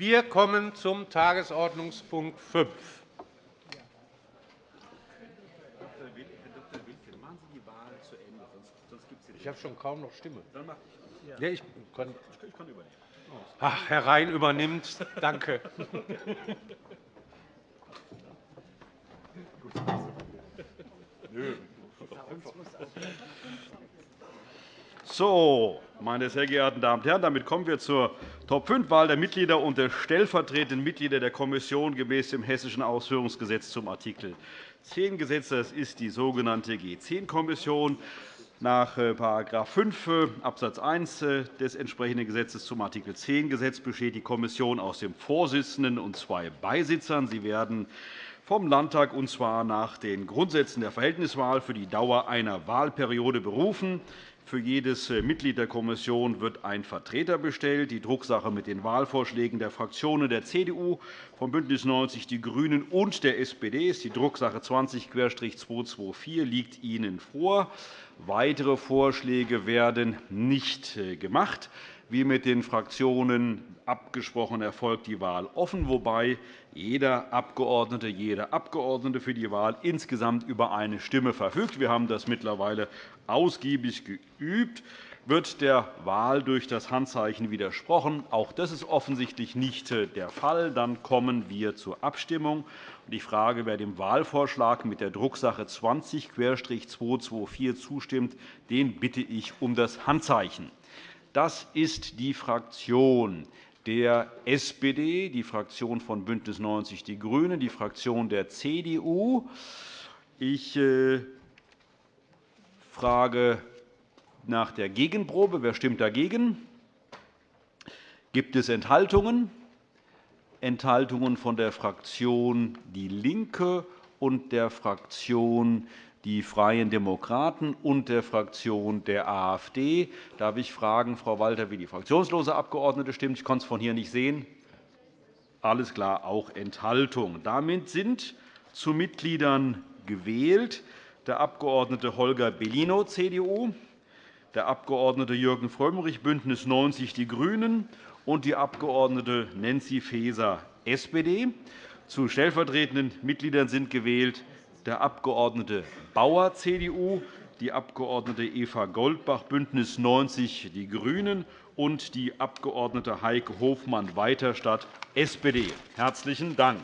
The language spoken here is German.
Wir kommen zum Tagesordnungspunkt 5. Ich habe schon kaum noch Stimme. Ja, ich kann. Ach, Herr Rhein übernimmt. Danke. So, meine sehr geehrten Damen und Herren, damit kommen wir zur Top-5-Wahl der Mitglieder und der stellvertretenden Mitglieder der Kommission gemäß dem Hessischen Ausführungsgesetz zum Art. 10 Gesetz. Das ist die sogenannte G10-Kommission nach § 5 Abs. 1 des entsprechenden Gesetzes zum Art. 10 Gesetz besteht die Kommission aus dem Vorsitzenden und zwei Beisitzern. Sie werden vom Landtag, und zwar nach den Grundsätzen der Verhältniswahl, für die Dauer einer Wahlperiode berufen. Für jedes äh, Mitglied der Kommission wird ein Vertreter bestellt. Die Drucksache mit den Wahlvorschlägen der Fraktionen der CDU, von BÜNDNIS 90 die GRÜNEN und der SPD ist die Drucksache 20-224 liegt Ihnen vor. Weitere Vorschläge werden nicht äh, gemacht. Wie mit den Fraktionen abgesprochen erfolgt die Wahl offen, wobei jeder Abgeordnete, jede Abgeordnete für die Wahl insgesamt über eine Stimme verfügt. Wir haben das mittlerweile ausgiebig geübt. Wird der Wahl durch das Handzeichen widersprochen? Auch das ist offensichtlich nicht äh, der Fall. Dann kommen wir zur Abstimmung. Ich frage, wer dem Wahlvorschlag mit der Drucksache 20-224 zustimmt, den bitte ich um das Handzeichen. Das ist die Fraktion der SPD, die Fraktion von BÜNDNIS 90 die GRÜNEN, die Fraktion der CDU. Ich äh, frage nach der Gegenprobe. Wer stimmt dagegen? Gibt es Enthaltungen? Enthaltungen von der Fraktion DIE LINKE und der Fraktion die Freien Demokraten und der Fraktion der AfD. Darf ich fragen, Frau Walter, wie die fraktionslose Abgeordnete stimmt? Ich konnte es von hier nicht sehen. Alles klar, auch Enthaltung. Damit sind zu Mitgliedern gewählt der Abg. Holger Bellino, CDU, der Abg. Jürgen Frömmrich, BÜNDNIS 90 die GRÜNEN und die Abg. Nancy Faeser, SPD. Zu stellvertretenden Mitgliedern sind gewählt der Abg. Bauer, CDU, die Abg. Eva Goldbach, BÜNDNIS 90 die GRÜNEN und die Abg. Heike Hofmann-Weiterstadt, SPD. – Herzlichen Dank.